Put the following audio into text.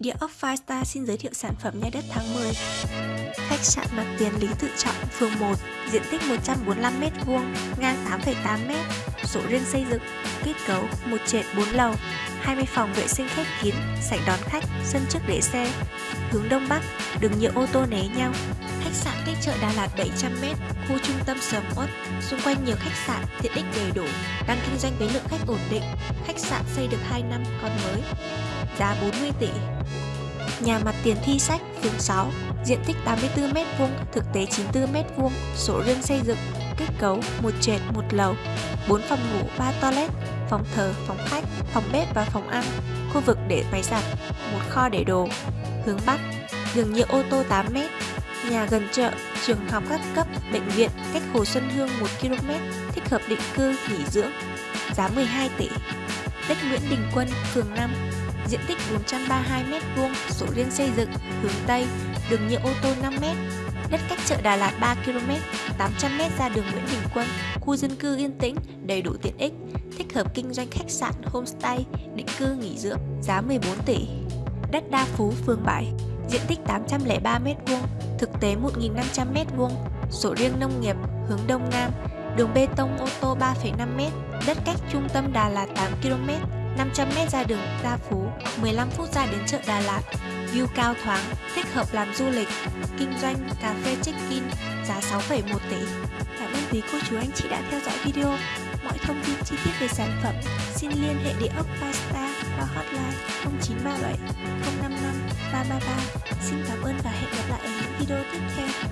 Địa ốc Firestar xin giới thiệu sản phẩm nhà đất tháng 10 Khách sạn mặt tiền Lý Tự Trọng, phường 1 Diện tích 145m2, ngang 8,8m Sổ riêng xây dựng, kết cấu 1 trệt 4 lầu 20 phòng vệ sinh khép kín, sảnh đón khách, sân trước để xe. Hướng Đông Bắc, đường nhựa ô tô né nhau. Khách sạn cách chợ Đà Lạt 700m, khu trung tâm sầm uất, xung quanh nhiều khách sạn, tiện ích đầy đủ, đang kinh doanh với lượng khách ổn định. Khách sạn xây được 2 năm, còn mới. Giá 40 tỷ. Nhà mặt tiền thi sách, phường 6, diện tích 84m2, thực tế 94m2, sổ riêng xây dựng, kết cấu một trệt một lầu, 4 phòng ngủ, 3 toilet, phòng thờ, phòng khách, phòng bếp và phòng ăn, khu vực để máy giặt, một kho để đồ. Hướng Bắc, đường nhựa ô tô 8m, nhà gần chợ, trường học các cấp, bệnh viện, cách Hồ Xuân Hương 1 km, thích hợp định cư, nghỉ dưỡng, giá 12 tỷ. Đất Nguyễn Đình Quân, phường 5, diện tích 432m2, sổ riêng xây dựng, hướng Tây, đường nhựa ô tô 5m, đất cách chợ Đà Lạt 3 km, 800m ra đường Nguyễn Đình Quân, khu dân cư yên tĩnh, đầy đủ tiện ích, thích hợp kinh doanh khách sạn, homestay, định cư nghỉ dưỡng, giá 14 tỷ. Đất Đa Phú, phường 7, diện tích 803m2, thực tế 1.500m2, sổ riêng nông nghiệp, hướng Đông Nam, đường bê tông ô tô 3,5m, đất cách trung tâm Đà Lạt 8km, 500m ra đường Gia Phú, 15 phút ra đến chợ Đà Lạt, view cao thoáng, thích hợp làm du lịch, kinh doanh, cà phê check-in, giá 6,1 tỷ. Cảm ơn quý cô chú anh chị đã theo dõi video. Mọi thông tin chi tiết về sản phẩm xin liên hệ địa ốc Pasta qua hotline 0937 055 333. Xin cảm ơn và hẹn gặp lại ở những video tiếp theo.